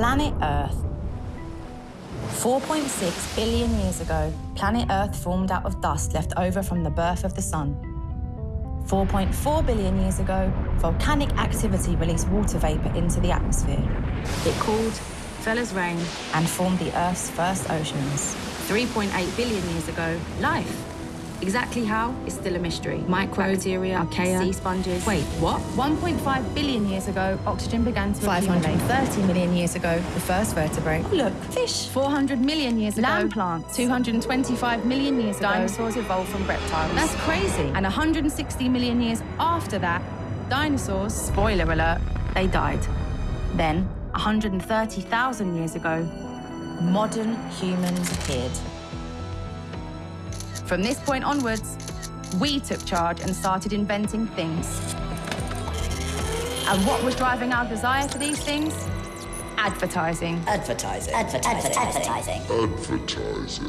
Planet Earth. 4.6 billion years ago, planet Earth formed out of dust left over from the birth of the Sun. 4.4 billion years ago, volcanic activity released water vapor into the atmosphere. It cooled, fell as rain, and formed the Earth's first oceans. 3.8 billion years ago, life. Exactly how is still a mystery. Microbacteria, archaea, sea sponges. Wait, what? 1.5 billion years ago, oxygen began to 530 million years ago, the first vertebrate. Oh, look, fish. 400 million years ago, land plants. 225 million years ago, dinosaurs evolved from reptiles. That's crazy. And 160 million years after that, dinosaurs, spoiler alert, they died. Then, 130,000 years ago, modern humans appeared. From this point onwards, we took charge and started inventing things. And what was driving our desire for these things? Advertising. Advertising. Advertising. Advertising. Advertising.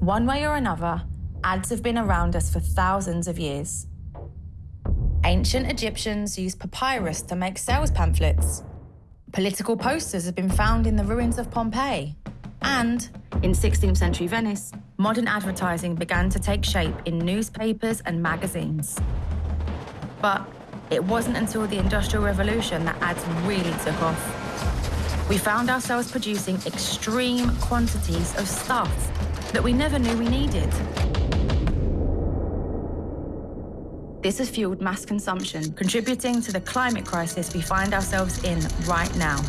One way or another, ads have been around us for thousands of years. Ancient Egyptians used papyrus to make sales pamphlets. Political posters have been found in the ruins of Pompeii. And in 16th century Venice, modern advertising began to take shape in newspapers and magazines. But it wasn't until the Industrial Revolution that ads really took off. We found ourselves producing extreme quantities of stuff that we never knew we needed. This has fueled mass consumption, contributing to the climate crisis we find ourselves in right now.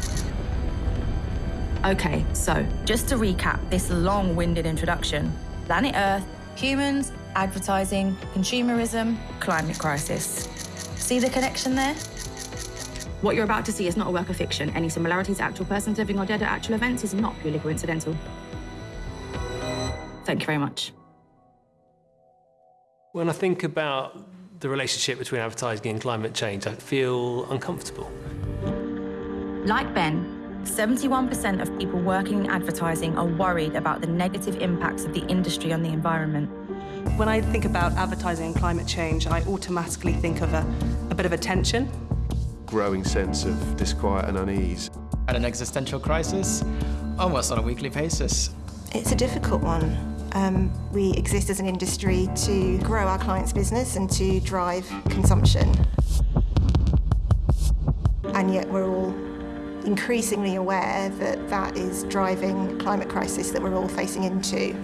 Okay, so just to recap this long winded introduction planet Earth, humans, advertising, consumerism, climate crisis. See the connection there? What you're about to see is not a work of fiction. Any similarities to actual persons living or dead at actual events is not purely coincidental. Thank you very much. When I think about the relationship between advertising and climate change, I feel uncomfortable. Like Ben, 71% of people working in advertising are worried about the negative impacts of the industry on the environment. When I think about advertising and climate change, I automatically think of a, a bit of a tension. Growing sense of disquiet and unease. At an existential crisis, almost on a weekly basis. It's a difficult one. Um, we exist as an industry to grow our clients' business and to drive consumption. And yet we're all increasingly aware that that is driving climate crisis that we're all facing into.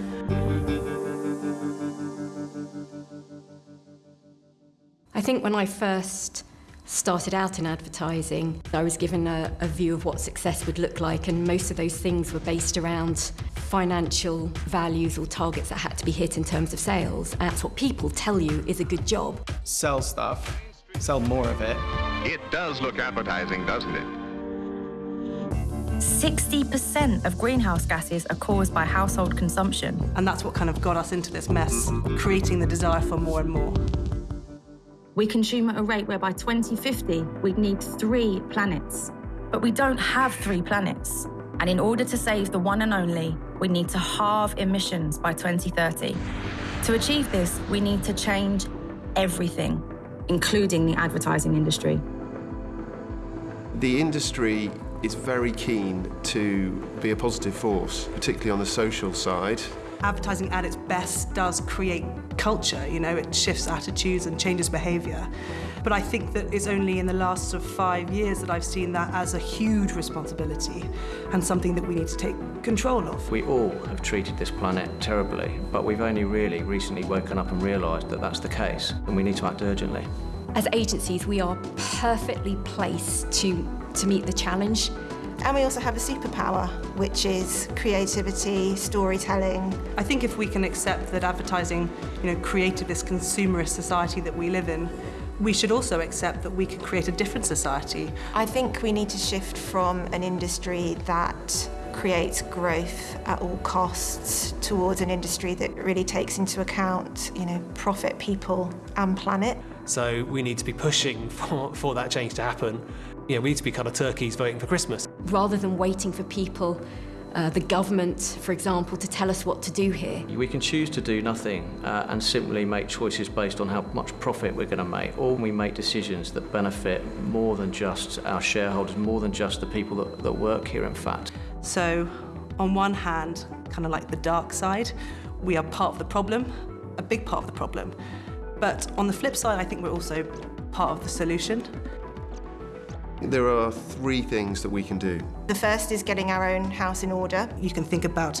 I think when I first started out in advertising, I was given a, a, view of what success would look like, and most of those things were based around financial values or targets that had to be hit in terms of sales. And that's what people tell you is a good job. Sell stuff, sell more of it. It does look appetizing, doesn't it? 60% of greenhouse gases are caused by household consumption. And that's what kind of got us into this mess, creating the desire for more and more. We consume at a rate where by 2050 we'd need three planets. But we don't have three planets. And in order to save the one and only, we need to halve emissions by 2030. To achieve this, we need to change everything, including the advertising industry. The industry is very keen to be a positive force, particularly on the social side advertising at its best does create culture, you know, it shifts attitudes and changes behaviour. But I think that it's only in the last sort of five years that I've seen that as a huge responsibility and something that we need to take control of. We all have treated this planet terribly, but we've only really recently woken up and realised that that's the case, and we need to act urgently. As agencies, we are perfectly placed to, to meet the challenge and we also have a superpower, which is creativity, storytelling. I think if we can accept that advertising, you know, created this consumerist society that we live in, we should also accept that we can create a different society. I think we need to shift from an industry that creates growth at all costs towards an industry that really takes into account, you know, profit, people and planet. So we need to be pushing for, for that change to happen. You know, we need to be kind of turkeys voting for Christmas. Rather than waiting for people uh, the government, for example, to tell us what to do here. We can choose to do nothing uh, and simply make choices based on how much profit we're going to make, or we make decisions that benefit more than just our shareholders, more than just the people that, that work here, in fact. So, on one hand, kind of like the dark side, we are part of the problem, a big part of the problem. But on the flip side, I think we're also part of the solution. There are three things that we can do. The first is getting our own house in order. You can think about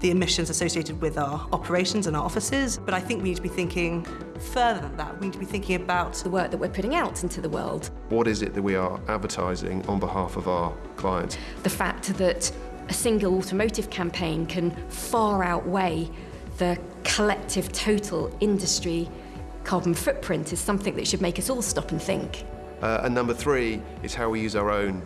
the emissions associated with our operations and our offices, but I think we need to be thinking further than that. We need to be thinking about the work that we're putting out into the world. What is it that we are advertising on behalf of our clients? The fact that a single automotive campaign can far outweigh the collective total industry carbon footprint is something that should make us all stop and think. Uh, and number three is how we use our own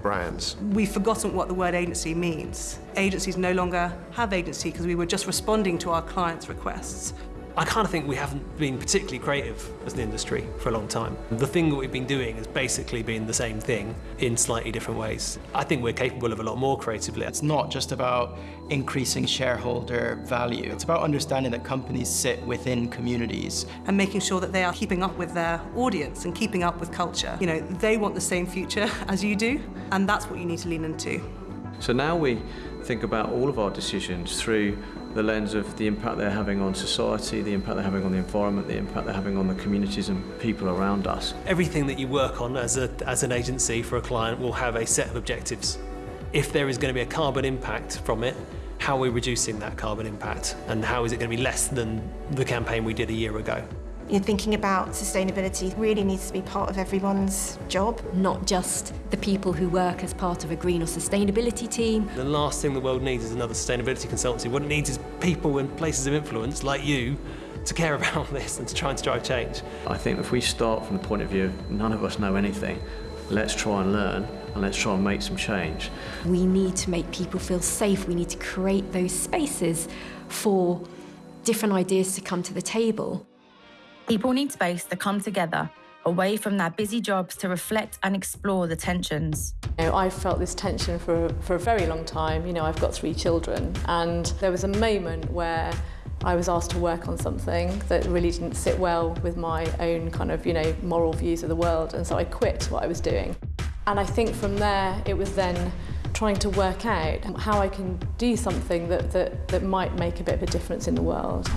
brands. We've forgotten what the word agency means. Agencies no longer have agency because we were just responding to our clients' requests. I kind of think we haven't been particularly creative as an industry for a long time. The thing that we've been doing has basically been the same thing in slightly different ways. I think we're capable of a lot more creatively. It's not just about increasing shareholder value. It's about understanding that companies sit within communities. And making sure that they are keeping up with their audience and keeping up with culture. You know, they want the same future as you do, and that's what you need to lean into. So now we think about all of our decisions through the lens of the impact they're having on society, the impact they're having on the environment, the impact they're having on the communities and people around us. Everything that you work on as, a, as an agency for a client will have a set of objectives. If there is going to be a carbon impact from it, how are we reducing that carbon impact and how is it going to be less than the campaign we did a year ago? You're thinking about sustainability really needs to be part of everyone's job. Not just the people who work as part of a green or sustainability team. The last thing the world needs is another sustainability consultancy. What it needs is people in places of influence like you to care about this and to try and to drive change. I think if we start from the point of view none of us know anything, let's try and learn and let's try and make some change. We need to make people feel safe. We need to create those spaces for different ideas to come to the table. People need space to come together away from their busy jobs to reflect and explore the tensions. You know, I've felt this tension for, for a very long time. You know, I've got three children, and there was a moment where I was asked to work on something that really didn't sit well with my own kind of, you know, moral views of the world, and so I quit what I was doing. And I think from there, it was then trying to work out how I can do something that, that, that might make a bit of a difference in the world.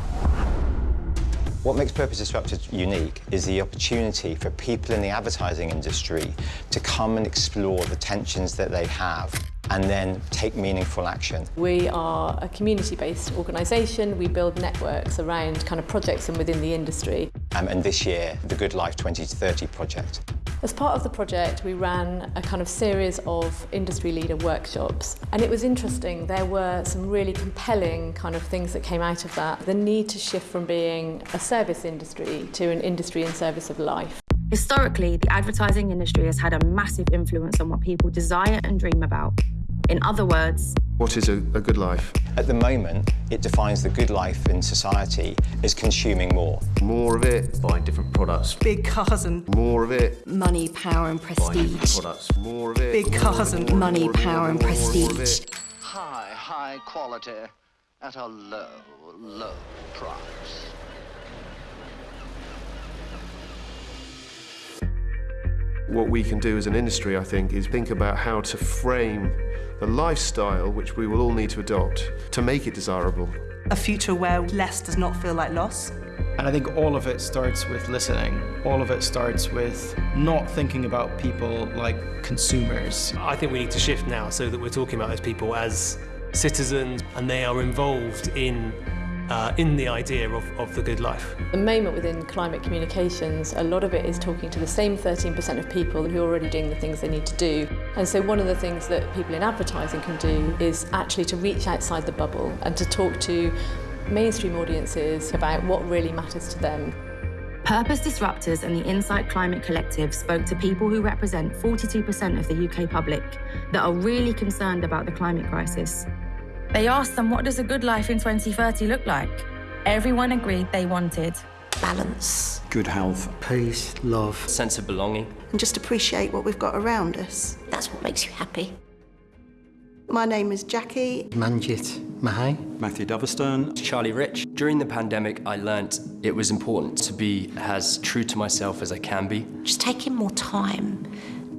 What makes Purpose Disruptors unique is the opportunity for people in the advertising industry to come and explore the tensions that they have and then take meaningful action. We are a community-based organisation. We build networks around kind of projects and within the industry. Um, and this year, the Good Life 2030 project. As part of the project, we ran a kind of series of industry leader workshops. And it was interesting. There were some really compelling kind of things that came out of that. The need to shift from being a service industry to an industry in service of life. Historically, the advertising industry has had a massive influence on what people desire and dream about. In other words, what is a, a, good life? At the moment, it defines the good life in society as consuming more. More of it. Buying different products. Big cars and... More of it. Money, power and prestige. products. More of it. Big cars and... Money, power and prestige. High, high quality at a low, low price. What we can do as an industry, I think, is think about how to frame the lifestyle which we will all need to adopt to make it desirable. A future where less does not feel like loss. And I think all of it starts with listening. All of it starts with not thinking about people like consumers. I think we need to shift now so that we're talking about those people as citizens and they are involved in uh, in the idea of, of the good life. The moment within climate communications, a lot of it is talking to the same 13% of people who are already doing the things they need to do. And so one of the things that people in advertising can do is actually to reach outside the bubble and to talk to mainstream audiences about what really matters to them. Purpose Disruptors and the Insight Climate Collective spoke to people who represent 42% of the UK public that are really concerned about the climate crisis. They asked them, what does a good life in 2030 look like? Everyone agreed they wanted balance, good health, peace, love, sense of belonging, and just appreciate what we've got around us. That's what makes you happy. My name is Jackie. Manjit Mahai. Matthew Doverstone. Charlie Rich. During the pandemic, I learnt it was important to be as true to myself as I can be. Just taking more time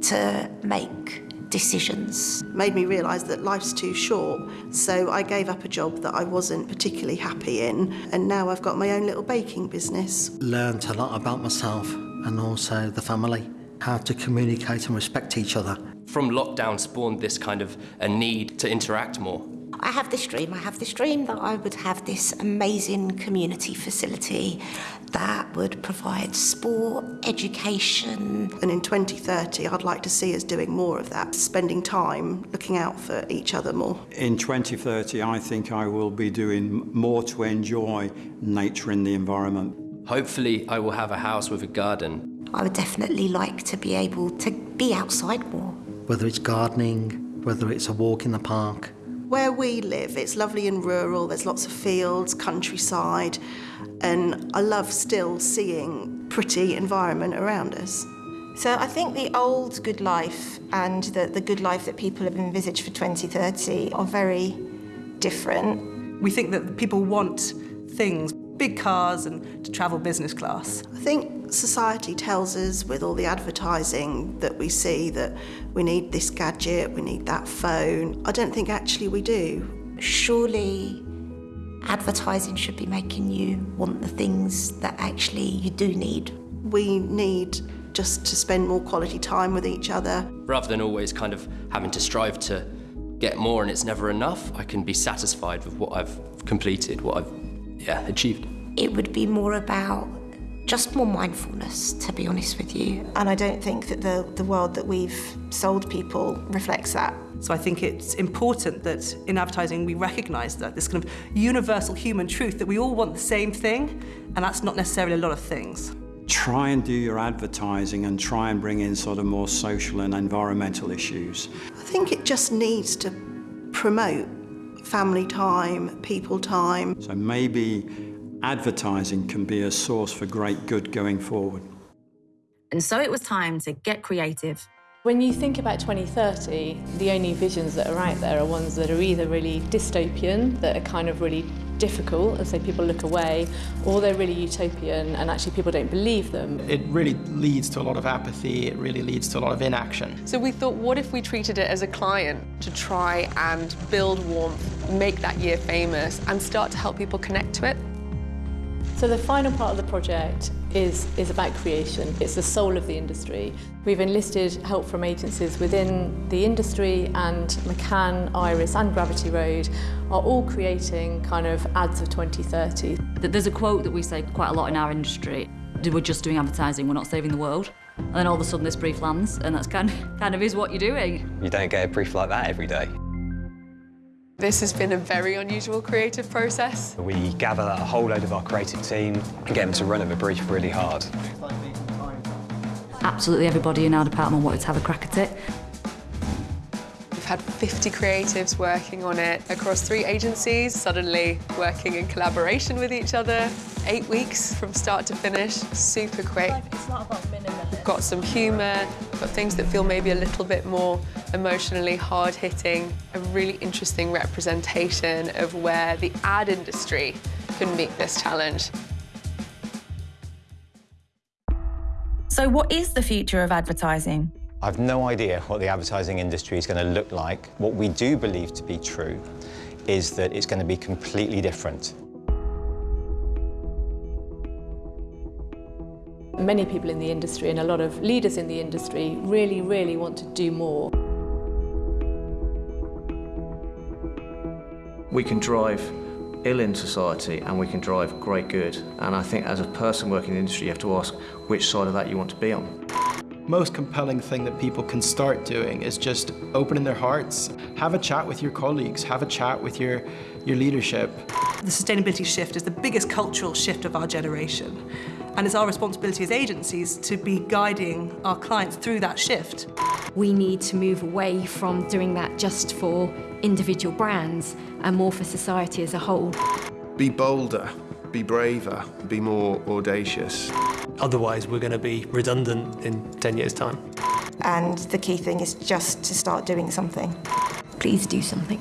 to make decisions. Made me realise that life's too short, so I gave up a job that I wasn't particularly happy in, and now I've got my own little baking business. Learned a lot about myself and also the family, how to communicate and respect each other. From lockdown spawned this kind of a need to interact more. I have this dream. I have this dream that I would have this amazing community facility that would provide sport, education. And in 2030, I'd like to see us doing more of that, spending time looking out for each other more. In 2030, I think I will be doing more to enjoy nature and the environment. Hopefully, I will have a house with a garden. I would definitely like to be able to be outside more. Whether it's gardening, whether it's a walk in the park, where we live, it's lovely and rural, there's lots of fields, countryside, and I love still seeing pretty environment around us. So I think the old good life and the, the good life that people have envisaged for 2030 are very different. We think that people want things, big cars and to travel business class. I think society tells us with all the advertising that we see that we need this gadget, we need that phone. I don't think actually we do. Surely advertising should be making you want the things that actually you do need. We need just to spend more quality time with each other. Rather than always kind of having to strive to get more and it's never enough, I can be satisfied with what I've completed, what I've yeah, achieved. It would be more about just more mindfulness, to be honest with you. And I don't think that the, the world that we've sold people reflects that. So I think it's important that in advertising we recognise that this kind of universal human truth that we all want the same thing, and that's not necessarily a lot of things. Try and do your advertising and try and bring in sort of more social and environmental issues. I think it just needs to promote family time, people time. So maybe advertising can be a source for great good going forward. And so it was time to get creative. When you think about 2030, the only visions that are out there are ones that are either really dystopian, that are kind of really difficult, and so people look away, or they're really utopian and actually people don't believe them. It really leads to a lot of apathy, it really leads to a lot of inaction. So we thought, what if we treated it as a client to try and build warmth, make that year famous, and start to help people connect to it? So the final part of the project is, is about creation. It's the soul of the industry. We've enlisted help from agencies within the industry and McCann, Iris and Gravity Road are all creating kind of ads of 2030. There's a quote that we say quite a lot in our industry. We're just doing advertising, we're not saving the world. And then all of a sudden this brief lands and that's kind of, kind of is what you're doing. You don't get a brief like that every day. This has been a very unusual creative process. We gather a whole load of our creative team and get them to run over brief really hard. Absolutely everybody in our department wanted to have a crack at it. We've had 50 creatives working on it across three agencies, suddenly working in collaboration with each other. Eight weeks from start to finish, super quick. It's not about minimalism. Got some humour, got things that feel maybe a little bit more emotionally hard-hitting, a really interesting representation of where the ad industry can meet this challenge. So what is the future of advertising? I've no idea what the advertising industry is going to look like. What we do believe to be true is that it's going to be completely different. Many people in the industry and a lot of leaders in the industry really, really want to do more. We can drive ill in society and we can drive great good. And I think as a person working in the industry, you have to ask which side of that you want to be on. Most compelling thing that people can start doing is just opening their hearts, have a chat with your colleagues, have a chat with your, your leadership. The sustainability shift is the biggest cultural shift of our generation. And it's our responsibility as agencies to be guiding our clients through that shift. We need to move away from doing that just for individual brands and more for society as a whole. Be bolder, be braver, be more audacious. Otherwise, we're going to be redundant in 10 years' time. And the key thing is just to start doing something. please do something.